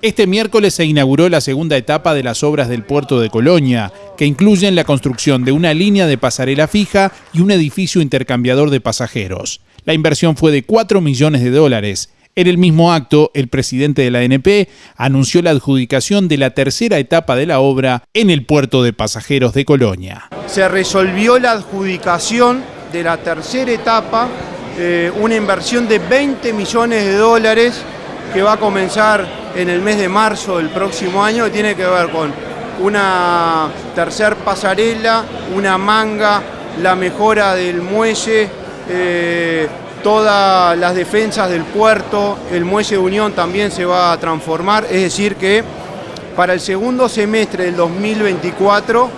Este miércoles se inauguró la segunda etapa de las obras del puerto de Colonia, que incluyen la construcción de una línea de pasarela fija y un edificio intercambiador de pasajeros. La inversión fue de 4 millones de dólares. En el mismo acto, el presidente de la ANP anunció la adjudicación de la tercera etapa de la obra en el puerto de pasajeros de Colonia. Se resolvió la adjudicación de la tercera etapa, eh, una inversión de 20 millones de dólares que va a comenzar en el mes de marzo del próximo año, que tiene que ver con una tercer pasarela, una manga, la mejora del muelle, eh, todas las defensas del puerto, el muelle de Unión también se va a transformar, es decir que para el segundo semestre del 2024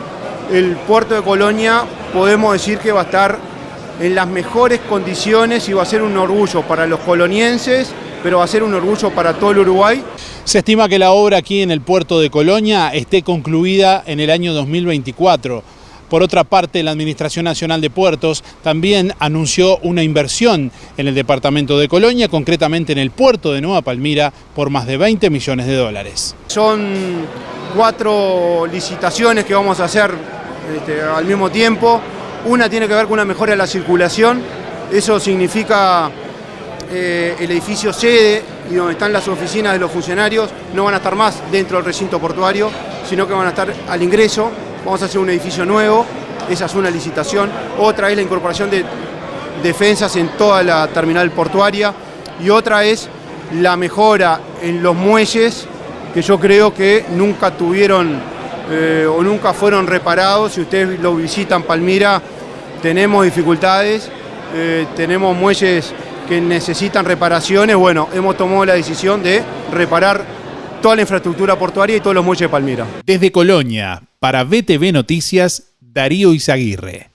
el puerto de Colonia podemos decir que va a estar en las mejores condiciones y va a ser un orgullo para los colonienses pero va a ser un orgullo para todo el Uruguay. Se estima que la obra aquí en el puerto de Colonia esté concluida en el año 2024. Por otra parte, la Administración Nacional de Puertos también anunció una inversión en el departamento de Colonia, concretamente en el puerto de Nueva Palmira, por más de 20 millones de dólares. Son cuatro licitaciones que vamos a hacer este, al mismo tiempo. Una tiene que ver con una mejora de la circulación. Eso significa eh, el edificio sede y donde están las oficinas de los funcionarios no van a estar más dentro del recinto portuario, sino que van a estar al ingreso. Vamos a hacer un edificio nuevo, esa es una licitación. Otra es la incorporación de defensas en toda la terminal portuaria y otra es la mejora en los muelles que yo creo que nunca tuvieron eh, o nunca fueron reparados. Si ustedes lo visitan Palmira, tenemos dificultades, eh, tenemos muelles que necesitan reparaciones, bueno, hemos tomado la decisión de reparar toda la infraestructura portuaria y todos los muelles de Palmira. Desde Colonia, para BTV Noticias, Darío Izaguirre.